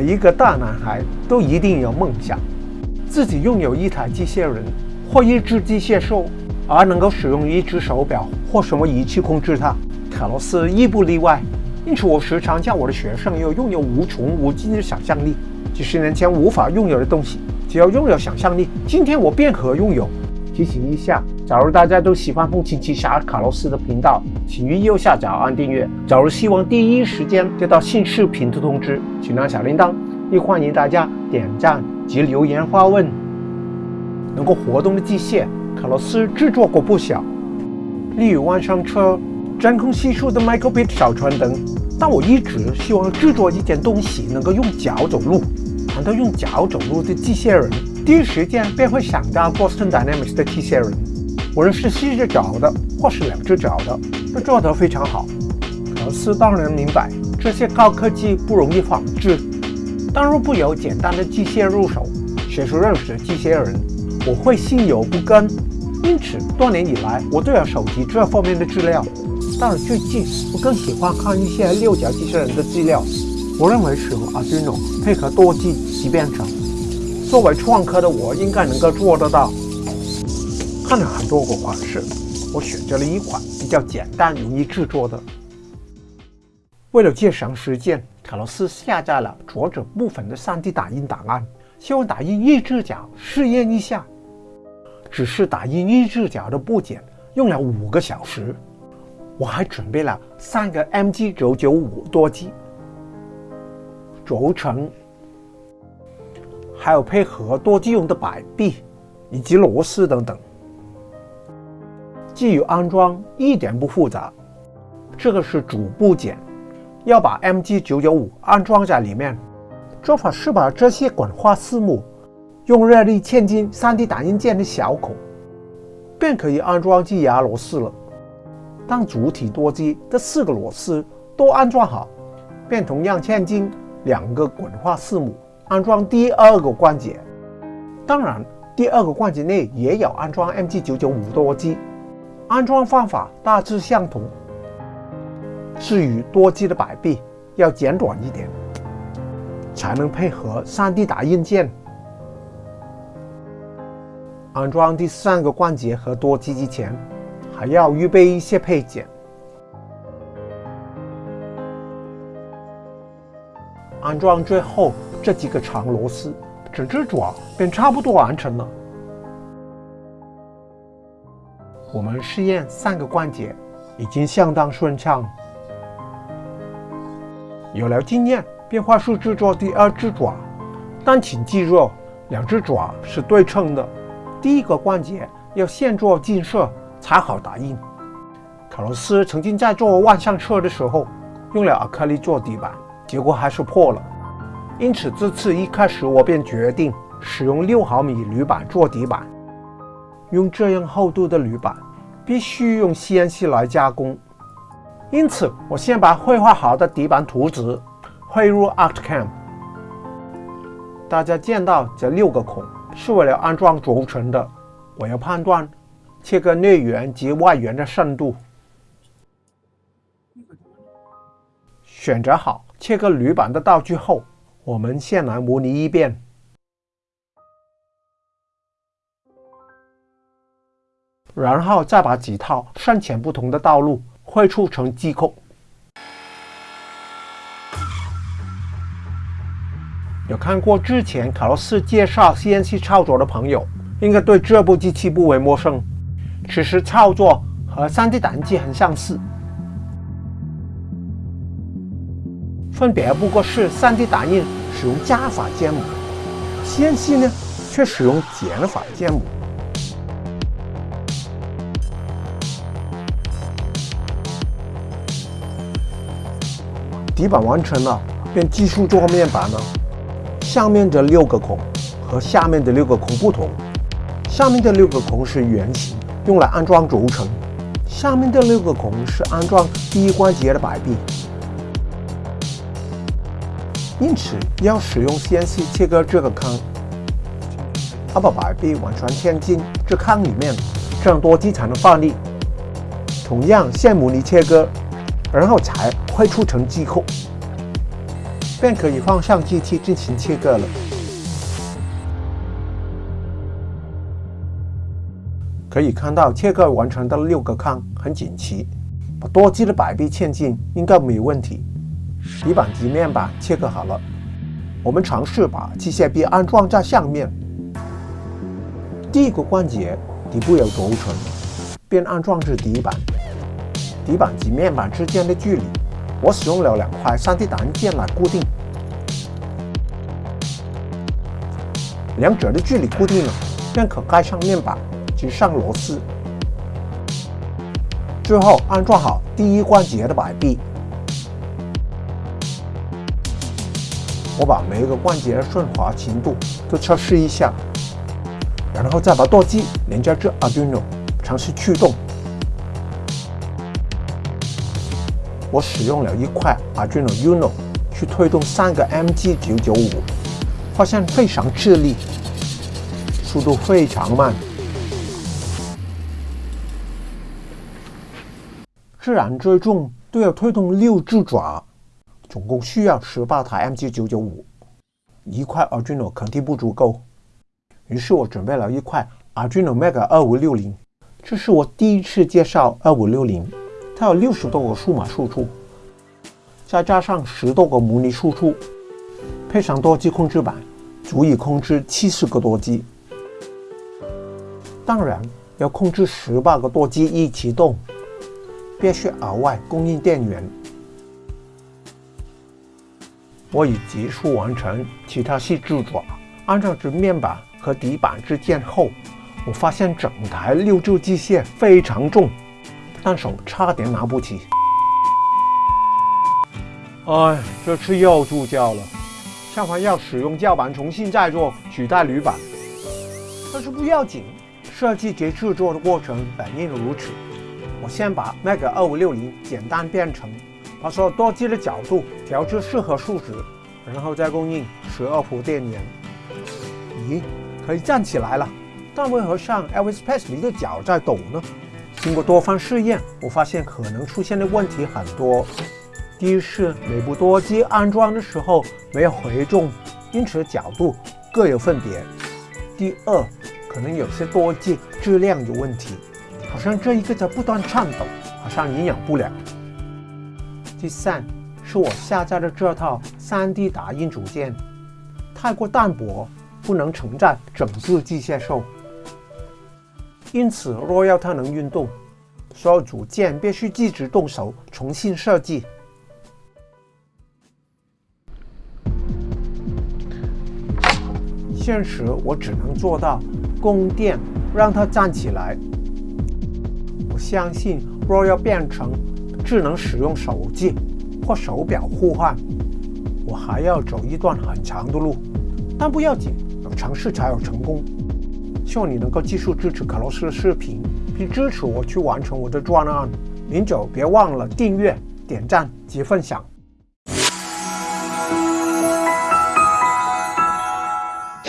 每一个大男孩都一定有梦想，自己拥有一台机械人或一只机械兽，而能够使用一只手表或什么仪器控制它。卡洛斯亦不例外。因此，我时常叫我的学生要拥有无穷无尽的想象力。几十年前无法拥有的东西，只要拥有想象力，今天我便可拥有。提醒一下，假如大家都喜欢风琴奇侠卡洛斯的频道，请于右下角按订阅。假如希望第一时间接到新视频的通知，请按小铃铛。亦欢迎大家点赞及留言发问。能够活动的机械，卡洛斯制作过不少，例如万上车、真空系数的 Microbit 小船等。但我一直希望制作一件东西能够用脚走路。谈到用脚走路的机械人，第一时间便会想到 Boston Dynamics 的机器人。无论是四只脚的，或是两只脚的，都做得非常好。可是当然明白，这些高科技不容易仿制。但若不由简单的机械入手，学出认识机械人，我会心有不甘。因此，多年以来，我都要收集这方面的资料。但是最近，我更喜欢看一些六角机器人的资料。我认为使用 Arduino 配合多机级编程，作为创客的我应该能够做得到。看了很多个款式，我选择了一款比较简单、容易制作的。为了节省时间，卡洛斯下载了作者部分的 3D 打印档案，希望打印一只脚试验一下。只是打印一只脚的部件用了五个小时。我还准备了三个 MG 九九五多机轴承，还有配合多机用的摆臂以及螺丝等等。基于安装一点不复杂，这个是主部件，要把 MG 九九五安装在里面。做法是把这些滚花丝母用热力嵌进 3D 打印件的小孔，便可以安装机牙螺丝了。当主体多机的四个螺丝都安装好，便同样嵌进两个滚化丝母，安装第二个关节。当然，第二个关节内也有安装 MG995 多机，安装方法大致相同。至于多机的摆臂要剪短一点，才能配合 3D 打印件。安装第三个关节和多机之前。还要预备一些配件，安装最后这几个长螺丝，整只爪便差不多完成了。我们试验三个关节已经相当顺畅，有了经验，便快速制作第二只爪。但请记住，两只爪是对称的，第一个关节要先做金色。才好打印。卡洛斯曾经在做万向车的时候，用了亚克力做底板，结果还是破了。因此这次一开始我便决定使用六毫米铝板做底板。用这样厚度的铝板，必须用 CNC 来加工。因此，我先把绘画好的底板图纸汇入 ArtCam。大家见到这六个孔是为了安装轴承的。我要判断。切割内圆及外圆的深度，选择好切割铝板的道具后，我们先来模拟一遍，然后再把几套深浅不同的道路绘出成机构。有看过之前卡洛斯介绍 CNC 操作的朋友，应该对这部机器不为陌生。其实操作和 3D 打印机很相似，分别不过是 3D 打印使用加法建模，CNC 呢却使用减法建模。底板完成了，便继续做面板了。上面的六个孔和下面的六个孔不同，上面的六个孔是圆形。用来安装轴承，下面的六个孔是安装第一关节的摆臂，因此要使用 CNC 切割这个坑，要把摆臂完全嵌进这坑里面，这样多机才能发力。同样线模拟切割，然后才绘出成机后。便可以放上机器进行切割了。可以看到切割完成的六个坑很整齐，把多机的摆臂嵌进应该没问题。底板及面板切割好了，我们尝试把机械臂安装在上面。第一个关节底部有轴承，便安装至底板。底板及面板之间的距离，我使用了两块 3D 打印件来固定。两者的距离固定了，便可盖上面板及上螺丝。最后安装好第一关节的摆臂。我把每一个关节的顺滑程度都测试一下。然后再把舵机连接至 Arduino，尝试驱动。我使用了一块 Arduino Uno 去推动三个 MG995，发现非常吃力，速度非常慢。自然追踪都要推动六只爪，总共需要十八台 MG995，一块 Arduino 肯定不足够。于是我准备了一块 Arduino Mega 二五六零，这是我第一次介绍二五六零，它有六十多个数码输出，再加上十多个模拟输出，配上多机控制板，足以控制七十个多机。当然，要控制十八个多机一起动，必须额外供应电源。我已结束完成其他细制作，按照这面板。和底板之间后，我发现整台六柱机械非常重，但手差点拿不起。哎，这次又注胶了，下回要使用胶板重新再做取代铝板。但是不要紧，设计及制作的过程本应如此。我先把那个二五六零简单变成，把所有多机的角度调至适合数值，然后再供应十二伏电源。咦？可以站起来了，但为何像 Elvis Presley 的脚在抖呢？经过多方试验，我发现可能出现的问题很多。第一是每部多机安装的时候没有回重，因此角度各有分别。第二，可能有些多机质量有问题，好像这一个在不断颤抖，好像营养不良。第三，是我下载的这套 3D 打印组件太过单薄。不能承载整个机械兽，因此若要它能运动，所有组件必须自己动手重新设计。现实我只能做到供电，让它站起来。我相信，若要变成智能使用手机或手表互换，我还要走一段很长的路，但不要紧。有尝试才有成功。希望你能够继续支持卡洛斯的视频，并支持我去完成我的专案。您就别忘了订阅、点赞及分享。